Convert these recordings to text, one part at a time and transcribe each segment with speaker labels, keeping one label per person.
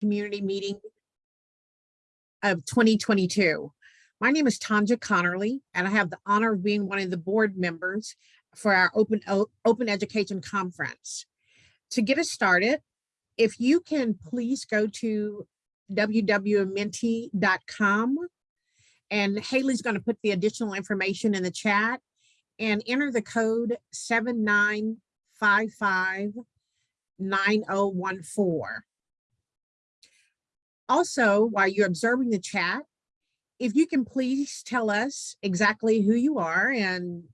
Speaker 1: community meeting of 2022. My name is Tanja Connerly, and I have the honor of being one of the board members for our Open, Open Education Conference. To get us started, if you can please go to www.menti.com and Haley's going to put the additional information in the chat and enter the code 7955 9014. Also, while you're observing the chat, if you can please tell us exactly who you are and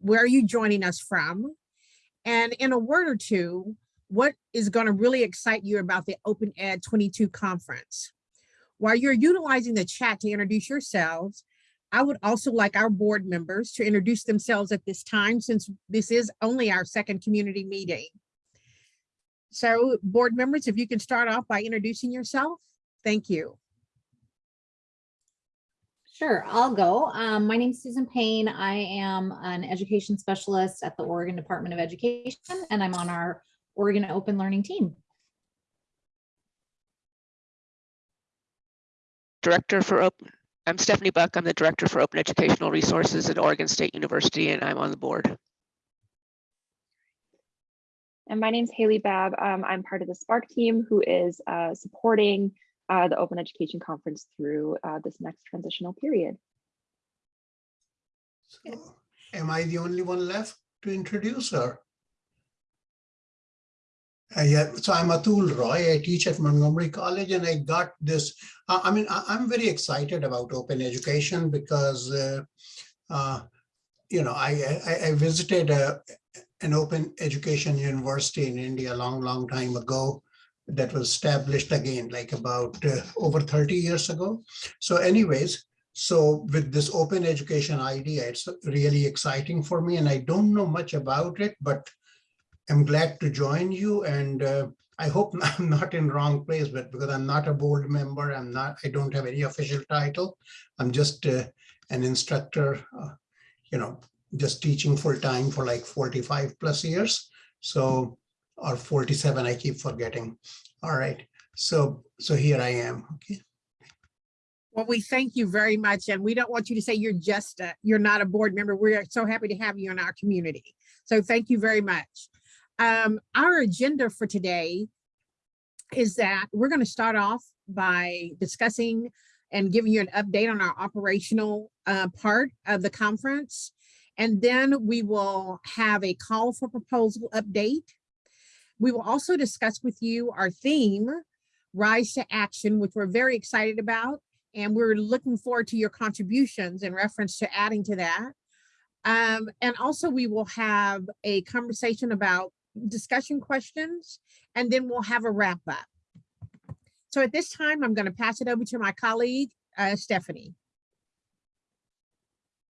Speaker 1: where are you joining us from? And in a word or two, what is going to really excite you about the Open Ed 22 conference? While you're utilizing the chat to introduce yourselves, I would also like our board members to introduce themselves at this time since this is only our second community meeting. So board members, if you can start off by introducing yourself, thank you.
Speaker 2: Sure, I'll go. Um, my name is Susan Payne. I am an education specialist at the Oregon Department of Education, and I'm on our Oregon Open Learning team.
Speaker 3: Director for Open, I'm Stephanie Buck. I'm the Director for Open Educational Resources at Oregon State University, and I'm on the board.
Speaker 4: And my name's Haley Babb. Um, I'm part of the Spark team who is uh, supporting uh, the Open Education Conference through uh, this next transitional period.
Speaker 5: So, Am I the only one left to introduce her? Uh, yeah, so I'm Atul Roy. I teach at Montgomery College and I got this. Uh, I mean, I, am very excited about open education because, uh, uh you know, I, I, I visited a, an open education university in India a long, long time ago that was established again, like about uh, over 30 years ago. So anyways, so with this open education idea, it's really exciting for me and I don't know much about it, but I'm glad to join you and uh, I hope I'm not in wrong place, but because I'm not a board member, I'm not, I don't have any official title. I'm just uh, an instructor, uh, you know, just teaching full time for like 45 plus years. So, or 47, I keep forgetting. All right. So, so here I am. Okay.
Speaker 1: Well, we thank you very much. And we don't want you to say you're just, a, you're not a board member. We're so happy to have you in our community. So thank you very much. Um, our agenda for today is that we're going to start off by discussing and giving you an update on our operational uh, part of the conference. And then we will have a call for proposal update. We will also discuss with you our theme, Rise to Action, which we're very excited about. And we're looking forward to your contributions in reference to adding to that. Um, and also we will have a conversation about discussion questions, and then we'll have a wrap up. So at this time, I'm going to pass it over to my colleague, uh, Stephanie.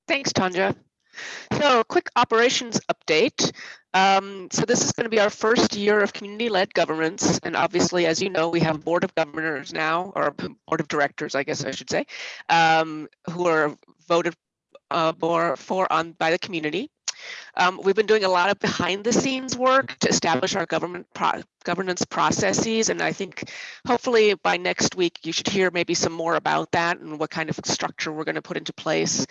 Speaker 3: Thanks, Tanja. So quick operations update. Um, so this is going to be our first year of community-led governance. And obviously, as you know, we have a board of governors now, or board of directors, I guess I should say, um, who are voted uh, for, on by the community. Um, we've been doing a lot of behind the scenes work to establish our government pro governance processes. And I think hopefully by next week, you should hear maybe some more about that and what kind of structure we're going to put into place.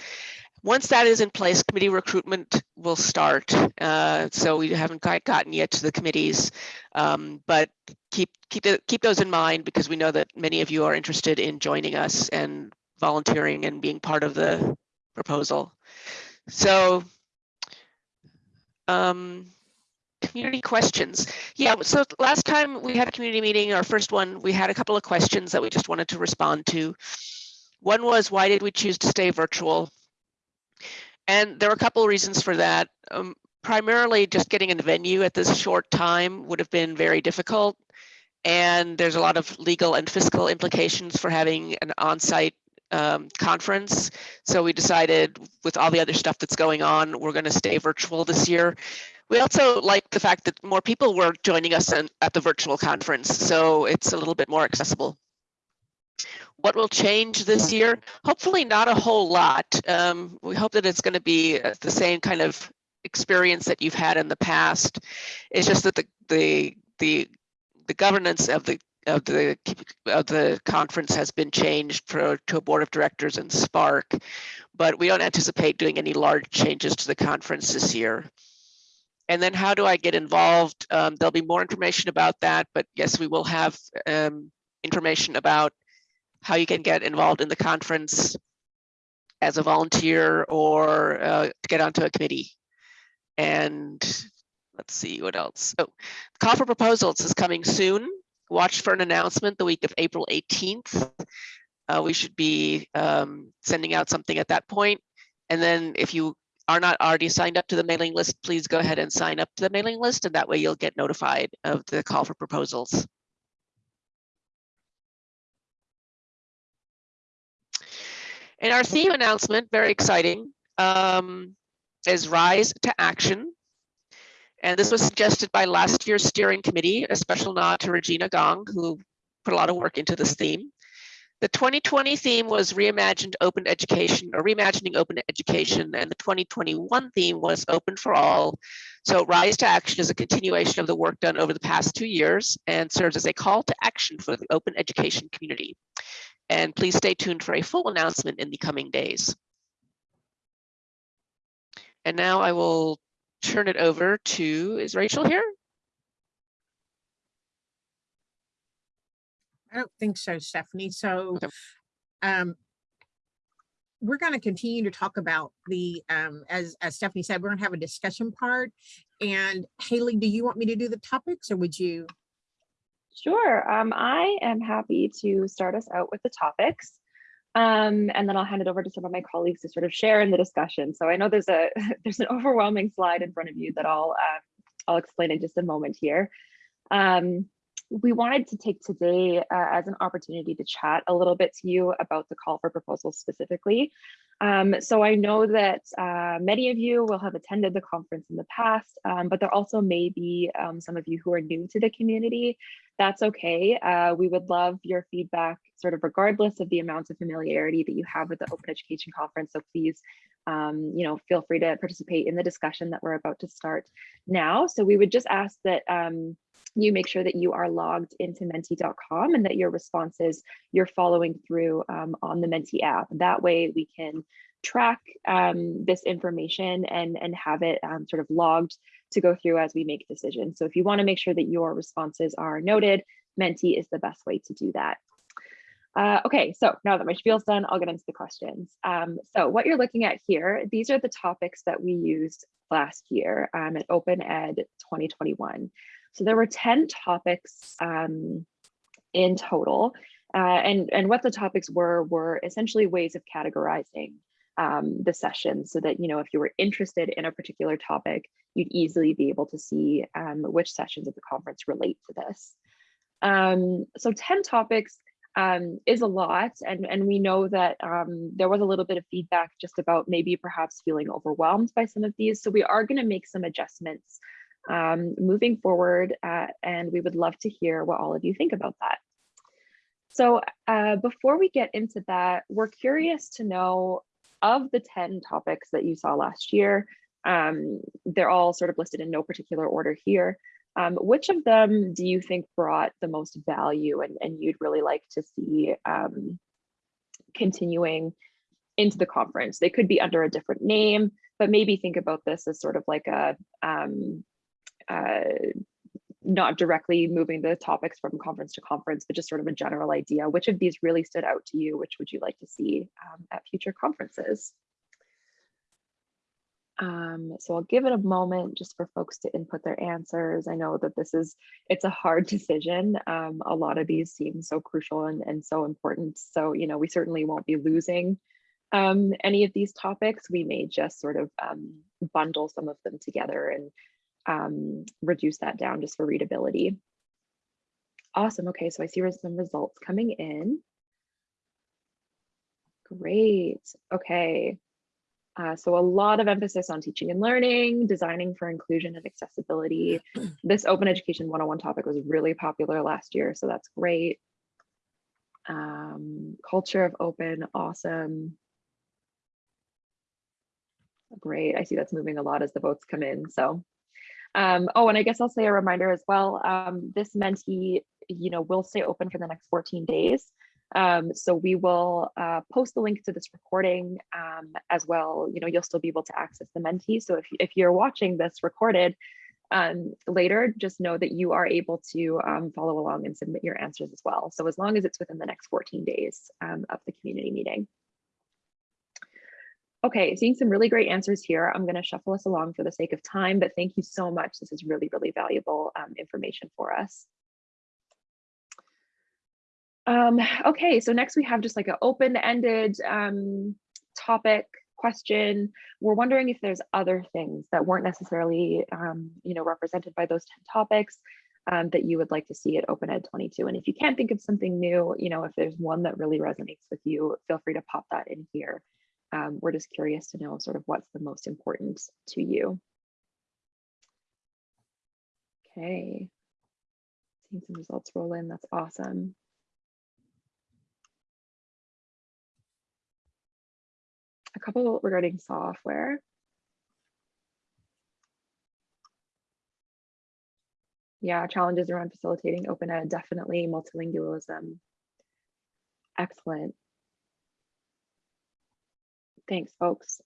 Speaker 3: Once that is in place, committee recruitment will start. Uh, so we haven't quite gotten yet to the committees, um, but keep keep keep those in mind because we know that many of you are interested in joining us and volunteering and being part of the proposal. So um, community questions. Yeah, so last time we had a community meeting, our first one, we had a couple of questions that we just wanted to respond to. One was, why did we choose to stay virtual? And there were a couple of reasons for that. Um, primarily just getting in the venue at this short time would have been very difficult. And there's a lot of legal and fiscal implications for having an on-site um, conference. So we decided with all the other stuff that's going on, we're going to stay virtual this year. We also like the fact that more people were joining us in, at the virtual conference, so it's a little bit more accessible. What will change this year? Hopefully not a whole lot. Um, we hope that it's going to be uh, the same kind of experience that you've had in the past. It's just that the the the the governance of the of the of the conference has been changed for to a board of directors and Spark, but we don't anticipate doing any large changes to the conference this year. And then how do I get involved? Um, there'll be more information about that, but yes, we will have um, information about how you can get involved in the conference as a volunteer or uh, to get onto a committee. And let's see what else. Oh, call for proposals is coming soon. Watch for an announcement the week of April 18th. Uh, we should be um, sending out something at that point. And then if you are not already signed up to the mailing list, please go ahead and sign up to the mailing list and that way you'll get notified of the call for proposals. And our theme announcement, very exciting, um, is Rise to Action. And this was suggested by last year's steering committee, a special nod to Regina Gong, who put a lot of work into this theme. The 2020 theme was reimagined open education or reimagining open education, and the 2021 theme was open for all. So Rise to Action is a continuation of the work done over the past two years and serves as a call to action for the open education community. And please stay tuned for a full announcement in the coming days. And now I will turn it over to, is Rachel here?
Speaker 1: I don't think so, Stephanie. So
Speaker 3: Okay.
Speaker 1: um, we're going to continue to talk about the, um, as, as Stephanie said, we're going to have a discussion part. And Haley, do you want me to do the topics or would you?
Speaker 4: Sure. Um, I am happy to start us out with the topics. Um, and then I'll hand it over to some of my colleagues to sort of share in the discussion. So I know there's a there's an overwhelming slide in front of you that I'll uh, I'll explain in just a moment here. Um, we wanted to take today uh, as an opportunity to chat a little bit to you about the call for proposals specifically. Um, so I know that uh, many of you will have attended the conference in the past, um, but there also may be um, some of you who are new to the community. That's okay. Uh, we would love your feedback sort of regardless of the amount of familiarity that you have with the Open Education Conference. So please, um, you know, feel free to participate in the discussion that we're about to start now. So we would just ask that um, you make sure that you are logged into menti.com and that your responses you're following through um, on the Menti app. That way we can track um, this information and, and have it um, sort of logged to go through as we make decisions. So if you wanna make sure that your responses are noted, Menti is the best way to do that. Uh, okay, so now that my spiel's done, I'll get into the questions. Um, so what you're looking at here, these are the topics that we used last year um, at Open Ed 2021. So there were 10 topics um, in total. Uh, and, and what the topics were, were essentially ways of categorizing um, the session so that, you know, if you were interested in a particular topic, you'd easily be able to see um, which sessions of the conference relate to this. Um, so 10 topics um, is a lot. And, and we know that um, there was a little bit of feedback just about maybe perhaps feeling overwhelmed by some of these. So we are gonna make some adjustments um, moving forward, uh, and we would love to hear what all of you think about that. So uh, before we get into that, we're curious to know of the 10 topics that you saw last year, um, they're all sort of listed in no particular order here. Um, which of them do you think brought the most value and, and you'd really like to see um, continuing into the conference? They could be under a different name, but maybe think about this as sort of like a um, uh, not directly moving the topics from conference to conference, but just sort of a general idea. Which of these really stood out to you? Which would you like to see um, at future conferences? Um, so I'll give it a moment just for folks to input their answers. I know that this is, it's a hard decision. Um, a lot of these seem so crucial and, and so important. So, you know, we certainly won't be losing um, any of these topics. We may just sort of um, bundle some of them together and um, reduce that down just for readability. Awesome. Okay, so I see some results coming in. Great. Okay. Uh, so a lot of emphasis on teaching and learning, designing for inclusion and accessibility. This Open Education 101 topic was really popular last year, so that's great. Um, culture of open, awesome. Great, I see that's moving a lot as the votes come in, so um, oh, and I guess I'll say a reminder as well. Um, this Menti, you know, will stay open for the next 14 days. Um, so we will uh, post the link to this recording um, as well. You know, you'll still be able to access the Menti. So if, if you're watching this recorded um, later, just know that you are able to um, follow along and submit your answers as well. So as long as it's within the next 14 days of the community meeting. Okay, seeing some really great answers here. I'm going to shuffle us along for the sake of time, but thank you so much. This is really, really valuable um, information for us. Um, okay, so next we have just like an open-ended um, topic question. We're wondering if there's other things that weren't necessarily, um, you know, represented by those 10 topics um, that you would like to see at Open Ed 22. And if you can't think of something new, you know, if there's one that really resonates with you, feel free to pop that in here. Um, we're just curious to know sort of what's the most important to you. Okay, seeing some results roll in, that's awesome. A couple regarding software. Yeah, challenges around facilitating open ed, definitely multilingualism. Excellent. Thanks, folks.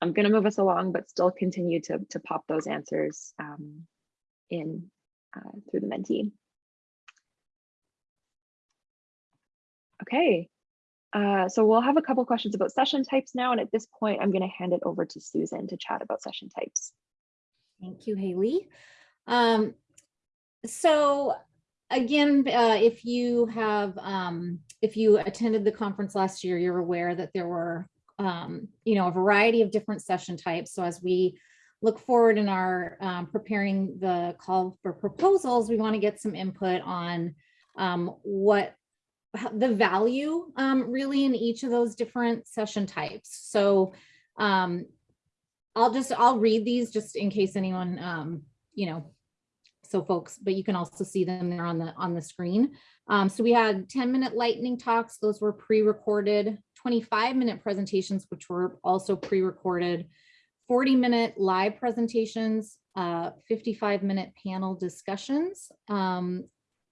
Speaker 4: I'm going to move us along, but still continue to, to pop those answers um, in uh, through the Menti. Okay, uh, so we'll have a couple questions about session types now, and at this point, I'm going to hand it over to Susan to chat about session types.
Speaker 2: Thank you, Haley. Um, so again, uh, if you have, um, if you attended the conference last year, you're aware that there were, um, you know, a variety of different session types. So as we look forward in our um, preparing the call for proposals, we want to get some input on um, what the value um, really in each of those different session types. So um, I'll just, I'll read these just in case anyone, um, you know, so folks, but you can also see them there on the on the screen. Um, so we had 10 minute lightning talks. Those were pre-recorded 25 minute presentations, which were also pre-recorded 40 minute live presentations, uh, 55 minute panel discussions, um,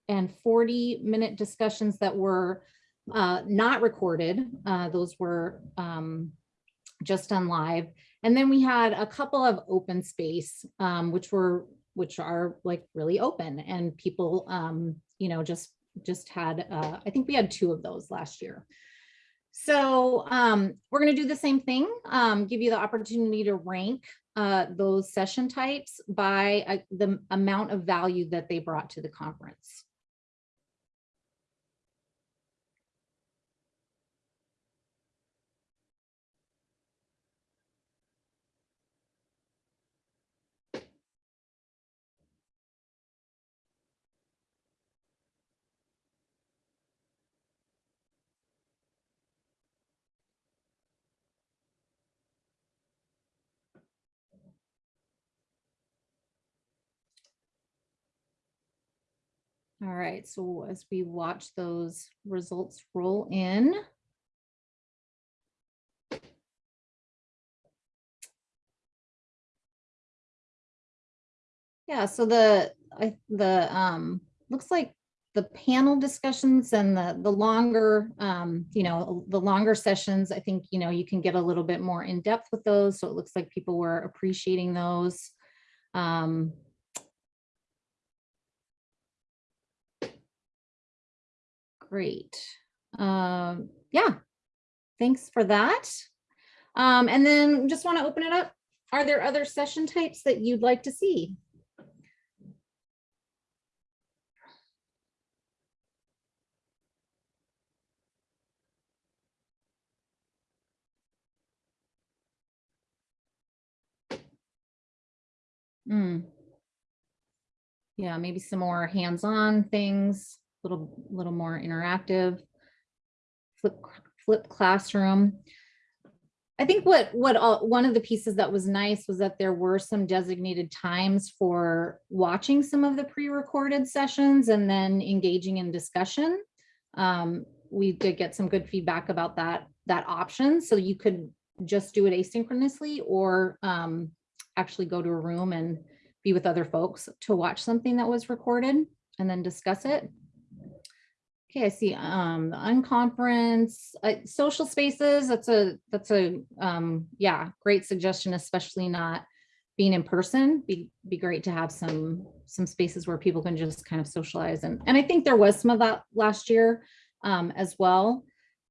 Speaker 2: and 40 minute discussions that were uh, not recorded. Uh, those were um, just on live. And then we had a couple of open space, um, which were which are like really open and people, um, you know, just just had, uh, I think we had two of those last year. So um, we're going to do the same thing, um, give you the opportunity to rank uh, those session types by uh, the amount of value that they brought to the conference. All right, so as we watch those results roll in. Yeah, so the, I, the, um, looks like the panel discussions and the, the longer, um, you know, the longer sessions, I think, you know, you can get a little bit more in depth with those. So it looks like people were appreciating those. Um, Great. Um, yeah, thanks for that. Um, and then just want to open it up. Are there other session types that you'd like to see? Hmm. Yeah, maybe some more hands-on things little, little more interactive. Flip, flip classroom. I think what what all, one of the pieces that was nice was that there were some designated times for watching some of the pre-recorded sessions and then engaging in discussion. Um, we did get some good feedback about that that option, so you could just do it asynchronously or um, actually go to a room and be with other folks to watch something that was recorded and then discuss it. Okay, I see, um, the unconference, uh, social spaces, that's a, that's a, um, yeah, great suggestion, especially not being in person. Be, be great to have some, some spaces where people can just kind of socialize and, and I think there was some of that last year, um, as well.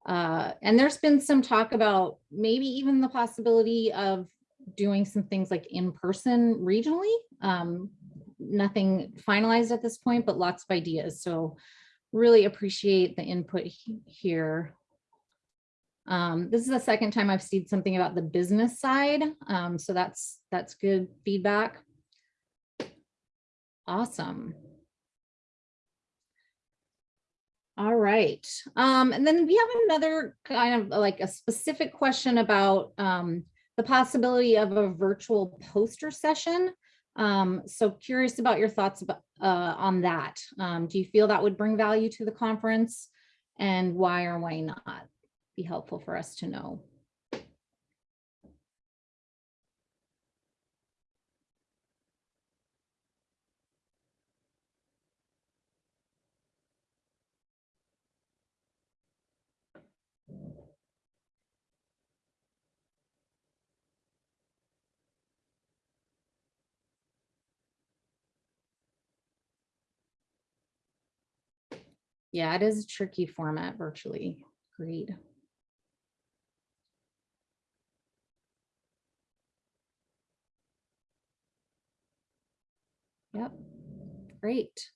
Speaker 2: Uh, and there's been some talk about maybe even the possibility of doing some things like in person regionally. Um, nothing finalized at this point, but lots of ideas. So really appreciate the input he- here. Um, this is the second time I've seen something about the business side. Um, so that's, that's good feedback. Awesome. All right, um, and then we have another kind of like a specific question about um, the possibility of a virtual poster session. Um, so curious about your thoughts about uh, on that. Um, do you feel that would bring value to the conference? And why or why not? Be helpful for us to know. Yeah, it is a tricky format virtually. Agreed. Yep, great.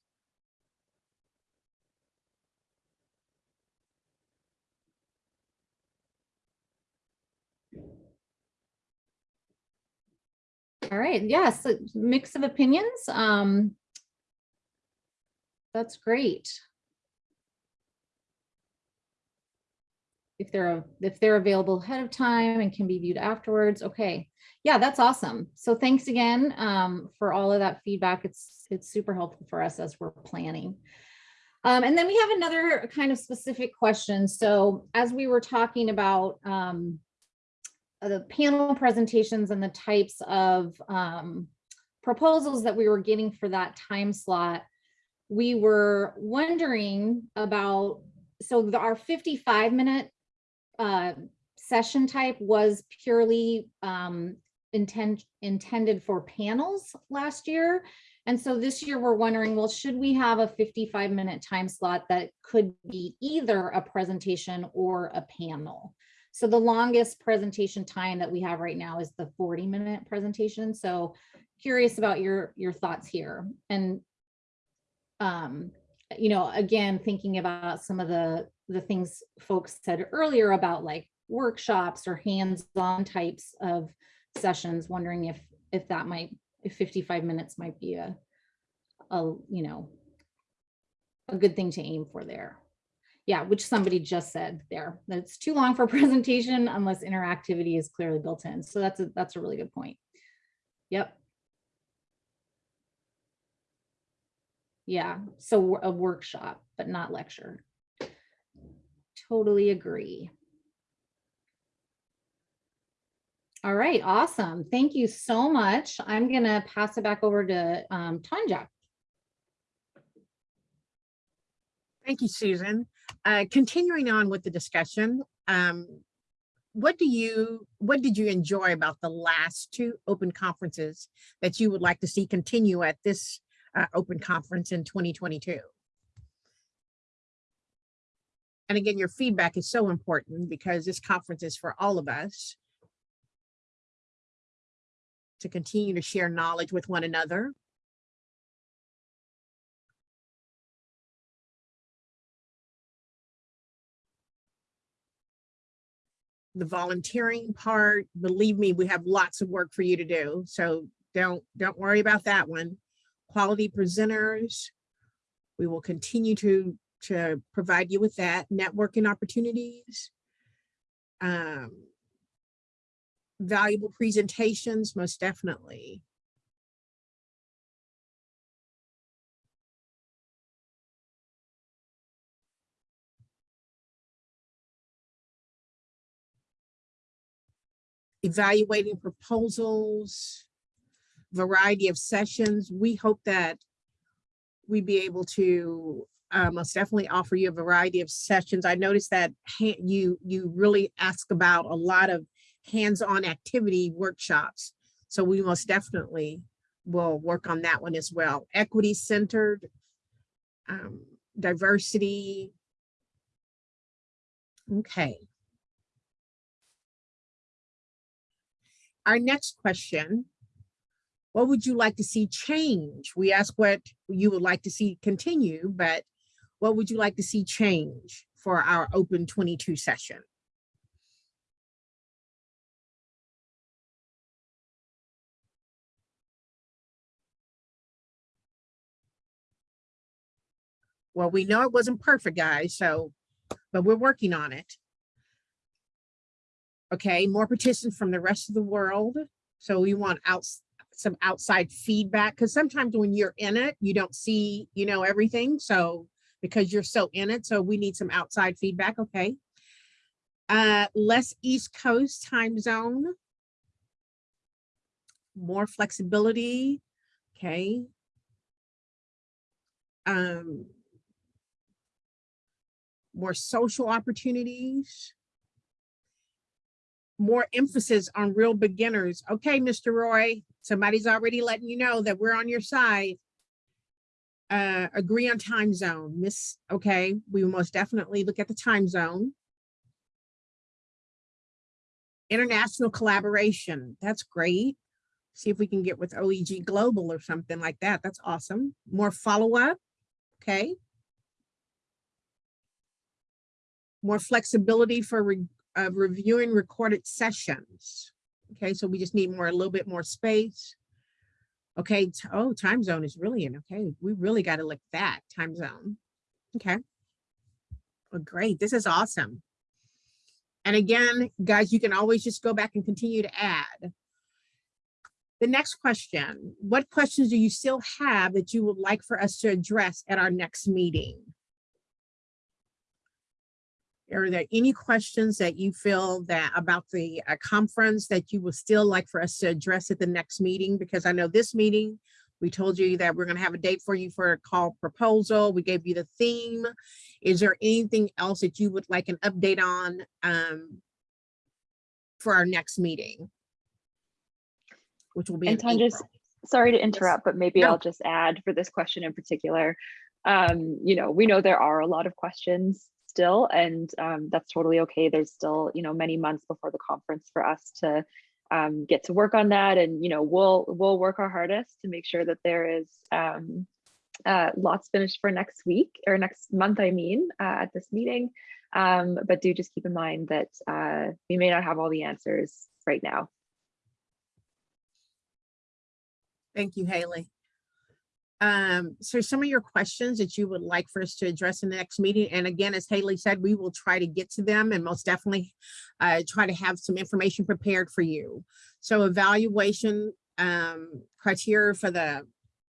Speaker 2: All right, yes, a mix of opinions. Um, that's great. If they're, if they're available ahead of time and can be viewed afterwards. Okay. Yeah, that's awesome. So thanks again um, for all of that feedback. It's, it's super helpful for us as we're planning. Um, and then we have another kind of specific question. So as we were talking about um, the panel presentations and the types of um, proposals that we were getting for that time slot, we were wondering about, so the, our 55 minute uh, session type was purely um, intend, intended for panels last year. And so this year we're wondering, well, should we have a 55 minute time slot that could be either a presentation or a panel? So the longest presentation time that we have right now is the 40 minute presentation. So curious about your, your thoughts here. And um, you know, again, thinking about some of the, the things folks said earlier about like workshops or hands-on types of sessions, wondering if, if that might, if 55 minutes might be a, a, you know, a good thing to aim for there. Yeah, which somebody just said there, that it's too long for presentation unless interactivity is clearly built in. So that's a, that's a really good point. Yep. Yeah, so a workshop, but not lecture. Totally agree. All right, awesome. Thank you so much. I'm gonna pass it back over to um, Tanja.
Speaker 1: Thank you, Susan. Uh, continuing on with the discussion, um, what do you, what did you enjoy about the last two open conferences that you would like to see continue at this uh, open conference in 2022? And again, your feedback is so important because this conference is for all of us to continue to share knowledge with one another. The volunteering part, believe me, we have lots of work for you to do. So don't, don't worry about that one. Quality presenters. We will continue to, to provide you with that networking opportunities. Um, valuable presentations, most definitely. Evaluating proposals, variety of sessions. We hope that we be able to uh, most definitely offer you a variety of sessions. I noticed that you, you really ask about a lot of hands-on activity workshops. So we most definitely will work on that one as well. Equity centered, um, diversity. Okay. Our next question what would you like to see change? We ask what you would like to see continue, but what would you like to see change for our open 22 session? Well, we know it wasn't perfect, guys, so, but we're working on it. Okay, more petitions from the rest of the world. So we want out, some outside feedback, because sometimes when you're in it, you don't see, you know, everything. So because you're so in it, so we need some outside feedback, okay? Uh, less East Coast time zone. More flexibility, okay? Um, more social opportunities more emphasis on real beginners. Okay, Mr. Roy, somebody's already letting you know that we're on your side. Uh, agree on time zone, Miss, okay, we will most definitely look at the time zone. International collaboration, that's great. See if we can get with OEG Global or something like that. That's awesome. More follow-up, okay. More flexibility for re- of reviewing recorded sessions. Okay, so we just need more, a little bit more space. Okay, oh, time zone is really in, okay, we really got to look at that time zone. Okay. Well, great, this is awesome. And again, guys, you can always just go back and continue to add. The next question, what questions do you still have that you would like for us to address at our next meeting? Are there any questions that you feel that about the uh, conference that you would still like for us to address at the next meeting? Because I know this meeting, we told you that we're going to have a date for you for a call proposal. We gave you the theme. Is there anything else that you would like an update on um, for our next meeting? Which will be
Speaker 4: And Tanja,
Speaker 1: April.
Speaker 4: sorry to interrupt, but maybe
Speaker 1: No.
Speaker 4: I'll just add for this question in particular. Um, you know, we know there are a lot of questions still, and um, that's totally okay. There's still, you know, many months before the conference for us to um, get to work on that, and you know, we'll we'll work our hardest to make sure that there is um, uh, lots finished for next week or next month. I mean, uh, at this meeting. Um, but do just keep in mind that uh, we may not have all the answers right now.
Speaker 1: Thank you, Haley. Um, so some of your questions that you would like for us to address in the next meeting, and again, as Haley said, we will try to get to them and most definitely uh, try to have some information prepared for you. So evaluation um, criteria for the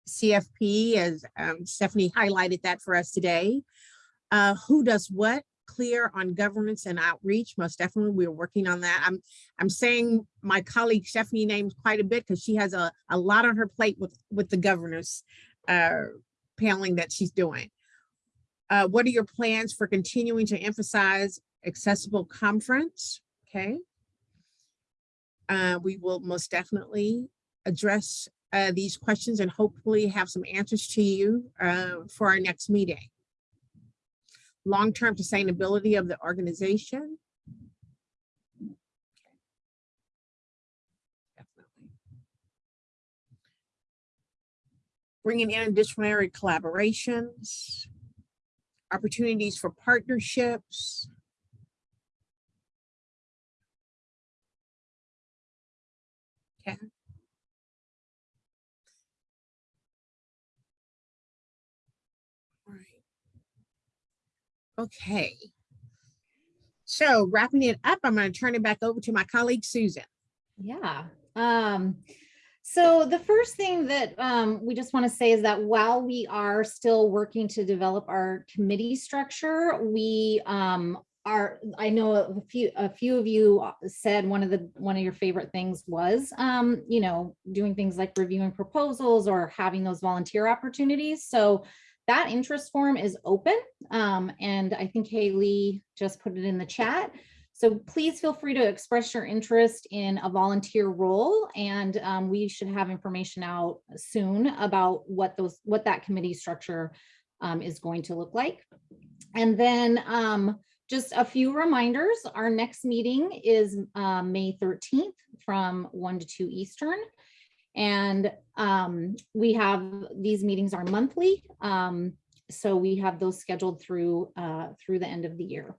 Speaker 1: CFP, as um, Stephanie highlighted that for us today. Uh, who does what? Clear on governance and outreach. Most definitely, we're working on that. I'm I'm saying my colleague Stephanie names quite a bit because she has a, a lot on her plate with with the governors uh, paneling that she's doing. Uh, what are your plans for continuing to emphasize accessible conference? Okay. Uh, we will most definitely address uh, these questions and hopefully have some answers to you uh, for our next meeting. Long-term sustainability of the organization. Bringing in disciplinary collaborations, opportunities for partnerships. Okay. Right. Okay. So wrapping it up, I'm going to turn it back over to my colleague Susan.
Speaker 2: Yeah. Um, so the first thing that um, we just want to say is that while we are still working to develop our committee structure, we um, are, I know a few, a few of you said one of the, one of your favorite things was, um, you know, doing things like reviewing proposals or having those volunteer opportunities. So that interest form is open. Um, and I think Haley just put it in the chat. So please feel free to express your interest in a volunteer role and um, we should have information out soon about what those, what that committee structure um, is going to look like. And then um, just a few reminders, our next meeting is um, May 13th from 1 to 2 Eastern. And um, we have, these meetings are monthly. um, So we have those scheduled through, uh, through the end of the year.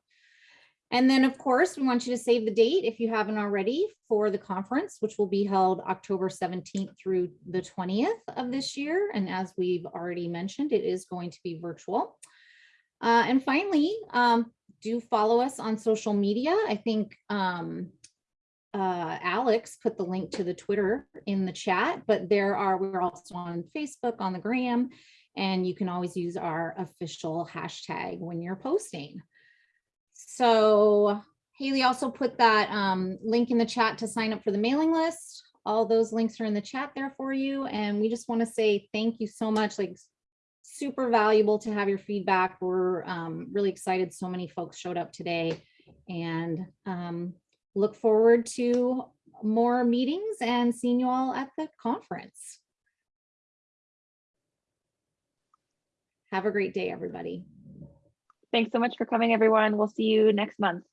Speaker 2: And then, of course, we want you to save the date if you haven't already for the conference, which will be held October 17th through the 20th of this year. And as we've already mentioned, it is going to be virtual. Uh, and finally, um, do follow us on social media. I think um, uh, Alex put the link to the Twitter in the chat, but there are, we're also on Facebook, on the gram, and you can always use our official hashtag when you're posting. So Haley also put that um, link in the chat to sign up for the mailing list. All those links are in the chat there for you. And we just want to say thank you so much. Like super valuable to have your feedback. We're um, really excited. So many folks showed up today and um, look forward to more meetings and seeing you all at the conference. Have a great day, everybody.
Speaker 4: Thanks so much for coming, everyone. We'll see you next month.